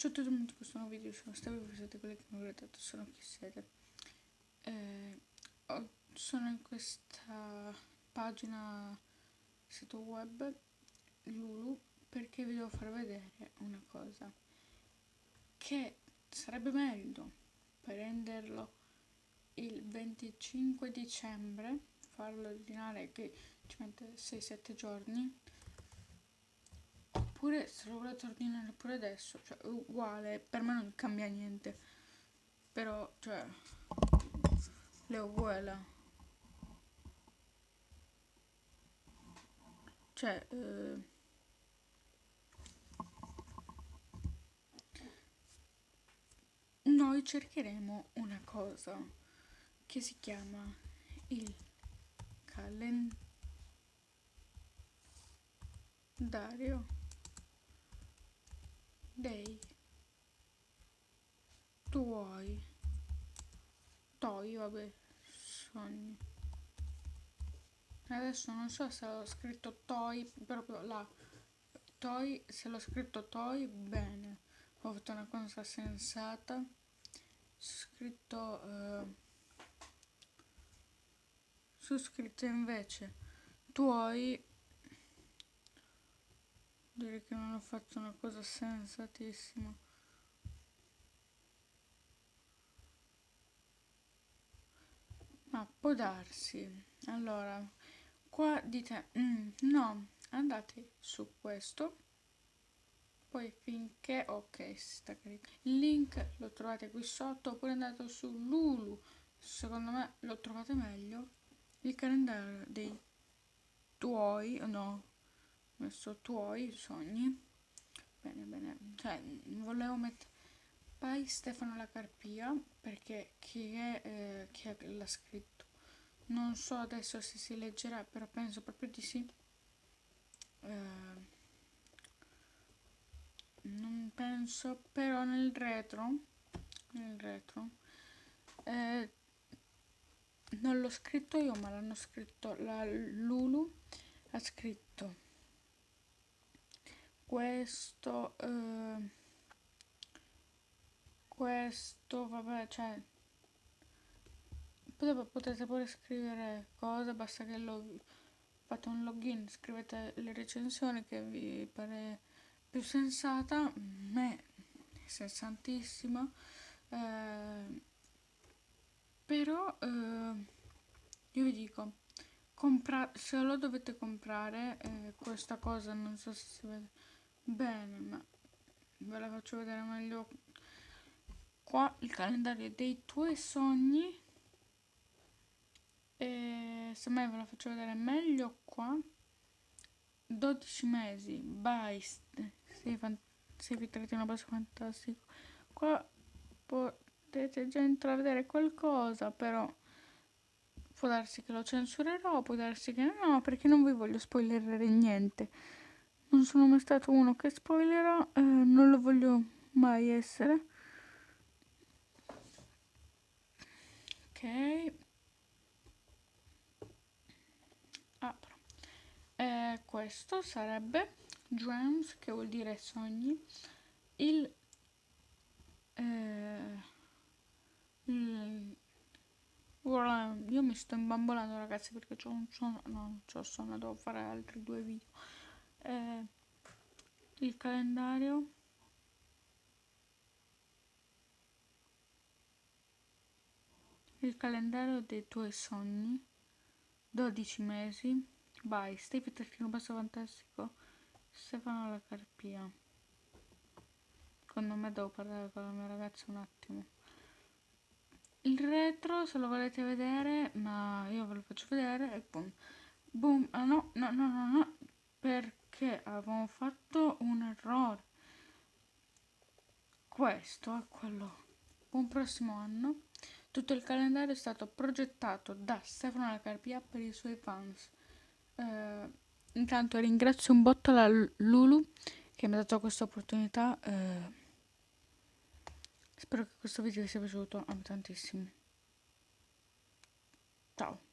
Ciao a tutti benvenuti in questo nuovo video, sono Steve, voi siete quelli che mi avete detto, sono chi siete. Eh, sono in questa pagina sito web Lulu perché vi devo far vedere una cosa che sarebbe meglio prenderlo il 25 dicembre farlo ordinare che ci mette 6-7 giorni Oppure se lo volete ordinare pure adesso, cioè uguale, per me non cambia niente. Però, cioè, le uguale. Cioè, eh, noi cercheremo una cosa che si chiama il calendario dei. Tuoi toi vabbè sogni. Adesso non so se ho scritto toi proprio là toi se l'ho scritto toi bene. Ho fatto una cosa sensata. Scritto eh, su scritto invece tuoi direi che non ho fatto una cosa sensatissima. Ma può darsi. Allora qua dite mm, no andate su questo. Poi finché ok sta caricando il link lo trovate qui sotto oppure andate su Lulu. Secondo me lo trovate meglio. Il calendario dei tuoi no messo tuoi sogni. Bene bene. Cioè volevo mettere poi Stefano la Carpia perché chi è eh, chi l'ha scritto? Non so adesso se si leggerà però penso proprio di sì. Eh, non penso però nel retro nel retro eh, non l'ho scritto io ma l'hanno scritto la Lulu ha scritto questo eh, questo vabbè cioè potete pure scrivere cose basta che lo fate un login scrivete le recensioni che vi pare più sensata me è sensatissima eh, però eh, io vi dico compra se lo dovete comprare eh, questa cosa non so se si vede bene ma ve la faccio vedere meglio qua il calendario dei tuoi sogni. E se mai ve la faccio vedere meglio qua. 12 mesi by sei, sei vitrettino basso fantastico qua potete già intravedere qualcosa però può darsi che lo censurerò può darsi che no perché non vi voglio spoilerare niente non sono mai stato uno che spoilerà, eh, non lo voglio mai essere. Ok. Apro. Eh, questo sarebbe Dreams, che vuol dire sogni. Il, eh, il io mi sto imbambolando ragazzi perché ho un sonno, no, non ho sonno, devo fare altri due video eh, il calendario. Il calendario dei tuoi sogni. 12 mesi. By Steve Trattino Basso Fantastico. Stefano La Carpia. Secondo me devo parlare con la mia ragazza un attimo. Il retro se lo volete vedere ma io ve lo faccio vedere e boom. Boom. Ah no no no no avevamo fatto un errore. Questo è quello. Buon prossimo anno. Tutto il calendario è stato progettato da Stefano La Carpia per i suoi fans. Eh, intanto ringrazio un botto la Lulu che mi ha dato questa opportunità. Eh, spero che questo video vi sia piaciuto. Amo tantissimo. Ciao